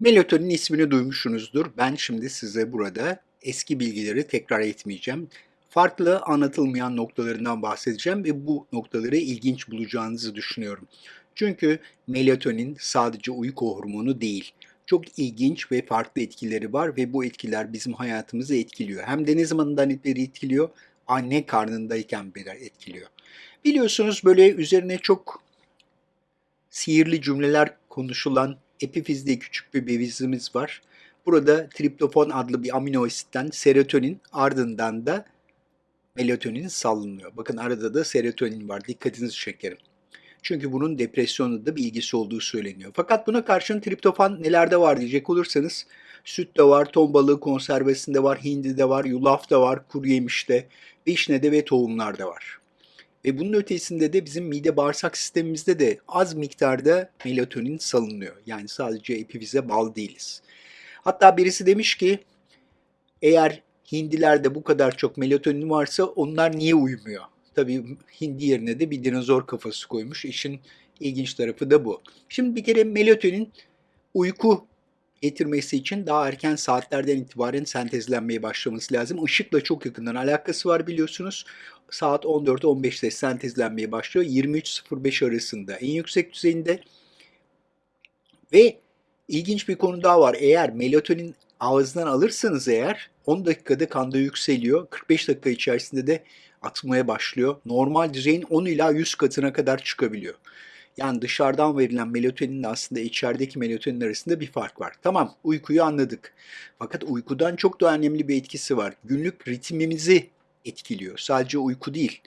Melatonin ismini duymuşsunuzdur. Ben şimdi size burada eski bilgileri tekrar etmeyeceğim. Farklı anlatılmayan noktalarından bahsedeceğim ve bu noktaları ilginç bulacağınızı düşünüyorum. Çünkü melatonin sadece uyku hormonu değil. Çok ilginç ve farklı etkileri var ve bu etkiler bizim hayatımızı etkiliyor. Hem de ne zamandan beri etkiliyor? Anne karnındayken beri etkiliyor. Biliyorsunuz böyle üzerine çok sihirli cümleler konuşulan epifizde küçük bir bevizimiz var. Burada triptofan adlı bir amino asitten serotonin ardından da melatonin salınıyor. Bakın arada da serotonin var. Dikkatinizi çekerim. Çünkü bunun depresyonla da bir ilgisi olduğu söyleniyor. Fakat buna karşın triptofan nelerde var diyecek olursanız süt de var, ton balığı konservesinde var, hindi de var, yulaf da var, kuru yemişte, vişnede ve tohumlarda var. Ve bunun ötesinde de bizim mide bağırsak sistemimizde de az miktarda melatonin salınıyor. Yani sadece epifize bağlı değiliz. Hatta birisi demiş ki eğer hindilerde bu kadar çok melatonin varsa onlar niye uyumuyor? Tabii hindi yerine de bir dinozor kafası koymuş. İşin ilginç tarafı da bu. Şimdi bir kere melatonin uyku getirmesi için daha erken saatlerden itibaren sentezlenmeye başlaması lazım. Işıkla çok yakından alakası var biliyorsunuz. Saat 14-15'te sentezlenmeye başlıyor. 23.05 arasında en yüksek düzeyinde. Ve ilginç bir konu daha var. Eğer melatonin ağızdan alırsanız eğer 10 dakikada kanda yükseliyor. 45 dakika içerisinde de atmaya başlıyor. Normal düzeyin 10 ila 100 katına kadar çıkabiliyor. Yani dışarıdan verilen melatoninle aslında içerideki melatonin arasında bir fark var. Tamam uykuyu anladık. Fakat uykudan çok daha önemli bir etkisi var. Günlük ritmimizi etkiliyor. Sadece uyku değil.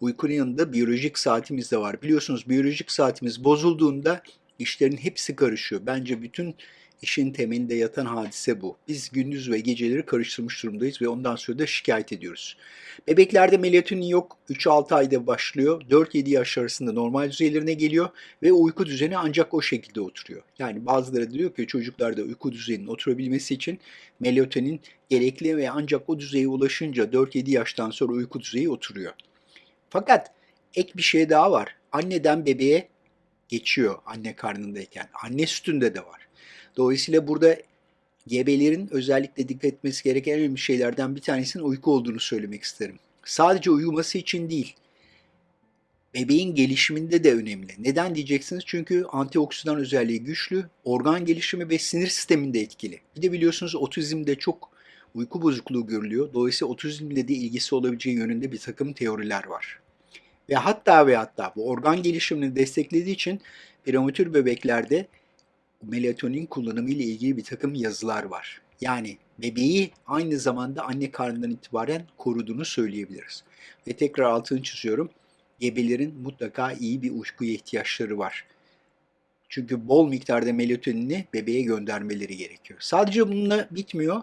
Uykunun yanında biyolojik saatimiz de var. Biliyorsunuz biyolojik saatimiz bozulduğunda işlerin hepsi karışıyor. Bence bütün işin temelinde yatan hadise bu. Biz gündüz ve geceleri karıştırmış durumdayız ve ondan sonra da şikayet ediyoruz. Bebeklerde melatonin yok. 3-6 ayda başlıyor. 4-7 yaş arasında normal düzeylerine geliyor ve uyku düzeni ancak o şekilde oturuyor. Yani bazıları diyor ki çocuklarda uyku düzeninin oturabilmesi için melatonin gerekli ve ancak o düzeye ulaşınca 4-7 yaştan sonra uyku düzeyi oturuyor. Fakat ek bir şey daha var. Anneden bebeğe geçiyor anne karnındayken. Anne sütünde de var. Dolayısıyla burada gebelerin özellikle dikkat etmesi gereken en önemli şeylerden bir tanesinin uyku olduğunu söylemek isterim. Sadece uyuması için değil, bebeğin gelişiminde de önemli. Neden diyeceksiniz? Çünkü antioksidan özelliği güçlü, organ gelişimi ve sinir sisteminde etkili. Bir de biliyorsunuz otizmde çok uyku bozukluğu görülüyor. Dolayısıyla otizmle de ilgisi olabileceği yönünde bir takım teoriler var. Ve hatta ve hatta bu organ gelişimini desteklediği için prematür bebeklerde melatonin kullanımı ile ilgili bir takım yazılar var. Yani bebeği aynı zamanda anne karnından itibaren koruduğunu söyleyebiliriz. Ve tekrar altını çiziyorum. Gebelerin mutlaka iyi bir uykuya ihtiyaçları var. Çünkü bol miktarda melatonini bebeğe göndermeleri gerekiyor. Sadece bununla bitmiyor.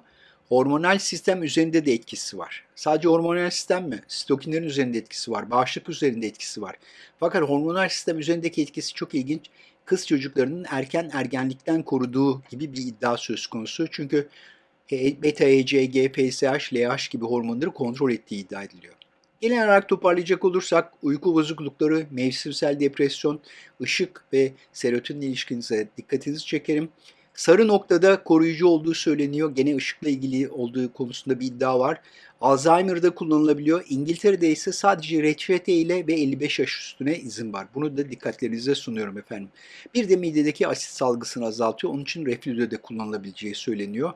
Hormonal sistem üzerinde de etkisi var. Sadece hormonal sistem mi? Sitokinlerin üzerinde etkisi var. Bağışıklık üzerinde etkisi var. Fakat hormonal sistem üzerindeki etkisi çok ilginç kız çocuklarının erken ergenlikten koruduğu gibi bir iddia söz konusu. Çünkü beta EC, GPSH, LH gibi hormonları kontrol ettiği iddia ediliyor. Genel olarak toparlayacak olursak uyku bozuklukları, mevsimsel depresyon, ışık ve serotonin ilişkinize dikkatinizi çekerim. Sarı noktada koruyucu olduğu söyleniyor. Gene ışıkla ilgili olduğu konusunda bir iddia var. Alzheimer'da kullanılabiliyor. İngiltere'de ise sadece reçete ile ve 55 yaş üstüne izin var. Bunu da dikkatlerinize sunuyorum efendim. Bir de midedeki asit salgısını azaltıyor. Onun için reflüde de kullanılabileceği söyleniyor.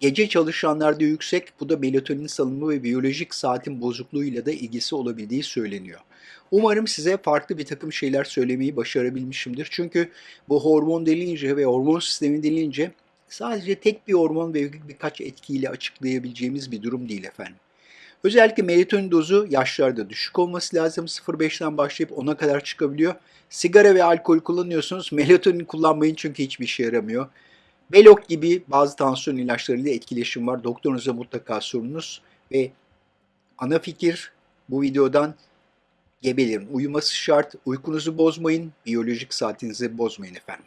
Gece çalışanlarda yüksek, bu da melatonin salınımı ve biyolojik saatin bozukluğuyla da ilgisi olabildiği söyleniyor. Umarım size farklı bir takım şeyler söylemeyi başarabilmişimdir. Çünkü bu hormon denince ve hormon sistemi denince sadece tek bir hormon ve birkaç etkiyle açıklayabileceğimiz bir durum değil efendim. Özellikle melatonin dozu yaşlarda düşük olması lazım. 0.5'ten başlayıp 10'a kadar çıkabiliyor. Sigara ve alkol kullanıyorsunuz. Melatonin kullanmayın çünkü hiçbir işe yaramıyor. Belok gibi bazı tansiyon ilaçlarıyla etkileşim var. Doktorunuza mutlaka sorunuz ve ana fikir bu videodan gebelerin uyuması şart. Uykunuzu bozmayın, biyolojik saatinizi bozmayın efendim.